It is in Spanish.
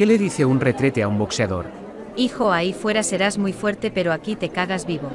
¿Qué le dice un retrete a un boxeador? Hijo, ahí fuera serás muy fuerte, pero aquí te cagas vivo.